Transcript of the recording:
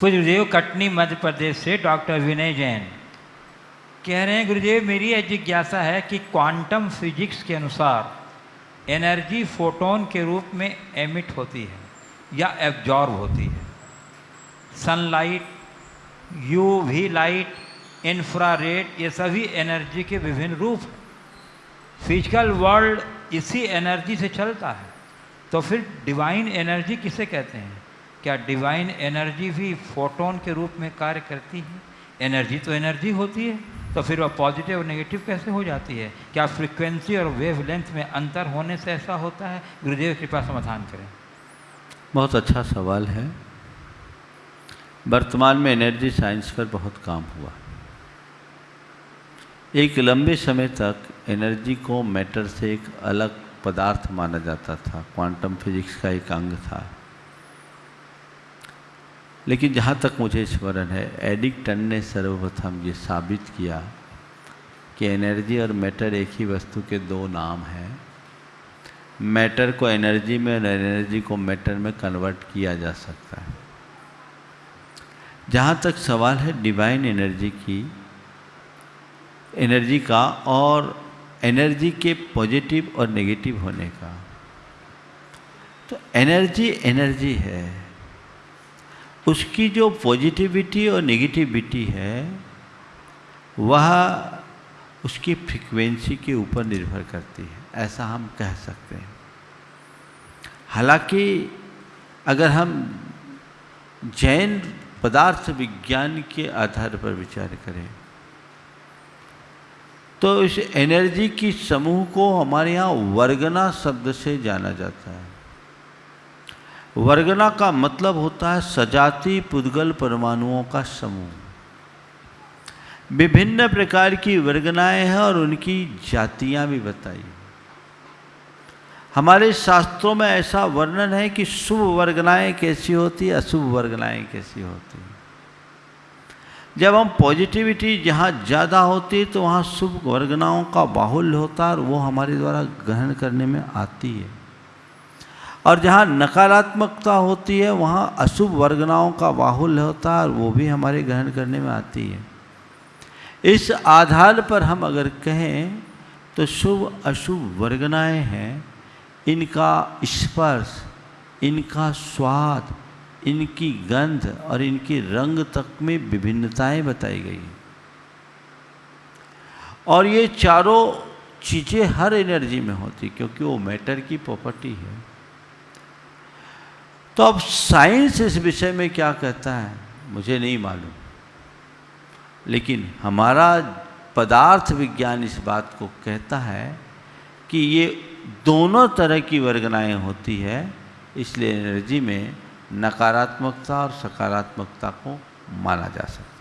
गुरुदेव कटनी मध्य प्रदेश से डॉक्टर विनय जैन। कह रहे हैं, गुरुदेव, मेरी यह जिज्ञासा है कि क्वांटम फिजिक्स के अनुसार एनर्जी फोटोन के रूप में एमिट होती है या एब्जॉर्ब होती है। सनलाइट यूवी लाइट इंफ्रारेड ये सभी एनर्जी के विभिन्न रूप फ़िज़िकल वर्ल्ड इसी एनर्जी से चलता है। तो फिर डिवाइन एनर्जी किसे कहते हैं? क्या डिवाइन एनर्जी भी फोटोन के रूप में कार्य करती है? एनर्जी तो एनर्जी होती है तो फिर वह पॉजिटिव और नेगेटिव कैसे हो जाती है? क्या फ्रीक्वेंसी और वेव लेंथ में अंतर होने से ऐसा होता है? गुरुदेव, कृपा समाधान करें। बहुत अच्छा सवाल है। वर्तमान में एनर्जी साइंस पर बहुत काम हुआ। एक लंबे समय तक एनर्जी को मैटर से एक अलग पदार्थ माना जाता था। क्वांटम फिजिक्स का एक अंग था। लेकिन जहाँ तक मुझे स्मरण है, एडिक्टन ने सर्वप्रथम ये साबित किया कि एनर्जी और मैटर एक ही वस्तु के दो नाम हैं। मैटर को एनर्जी में और एनर्जी को मैटर में कन्वर्ट किया जा सकता है। जहाँ तक सवाल है डिवाइन एनर्जी की, एनर्जी का और एनर्जी के पॉजिटिव और नेगेटिव होने का। तो एनर्जी एनर्जी है। उसकी जो पॉजिटिविटी और नेगेटिविटी है, वह उसकी फ्रीक्वेंसी के ऊपर निर्भर करती है। ऐसा हम कह सकते हैं। हालाँकि अगर हम जैन पदार्थ विज्ञान के आधार पर विचार करें तो इस एनर्जी की समूह को हमारे यहाँ वर्गना शब्द से जाना जाता है। वर्गना का मतलब होता है सजाती पुद्गल परमाणुओं का समूह। विभिन्न प्रकार की वर्गनाएँ हैं और उनकी जातियाँ भी बताई। हमारे शास्त्रों में ऐसा वर्णन है कि शुभ वर्गनाएँ कैसी होती, अशुभ वर्गनाएँ कैसी होती। जब हम पॉजिटिविटी जहाँ ज़्यादा होती है तो वहाँ शुभ वर्गनाओं का बाहुल्य होता है और वो हमारे द्वारा ग्रहण करने में आती है। और जहाँ नकारात्मकता होती है, वहाँ अशुभ वर्गनाओं का बाहुल्य होता है और वो भी हमारे ग्रहण करने में आती है। इस आधार पर हम अगर कहें तो शुभ, अशुभ वर्गनाएँ हैं। इनका स्पर्श, इनका स्वाद, इनकी गंध और इनके रंग तक में विभिन्नताएँ बताई गई और ये चारों चीज़ें हर एनर्जी में होती क्योंकि वो मैटर की प्रॉपर्टी है। तो अब साइंस इस विषय में क्या कहता है, मुझे नहीं मालूम। लेकिन हमारा पदार्थ विज्ञान इस बात को कहता है कि ये दोनों तरह की वर्गनाएँ होती है, इसलिए एनर्जी में नकारात्मकता और सकारात्मकता को माना जा सकता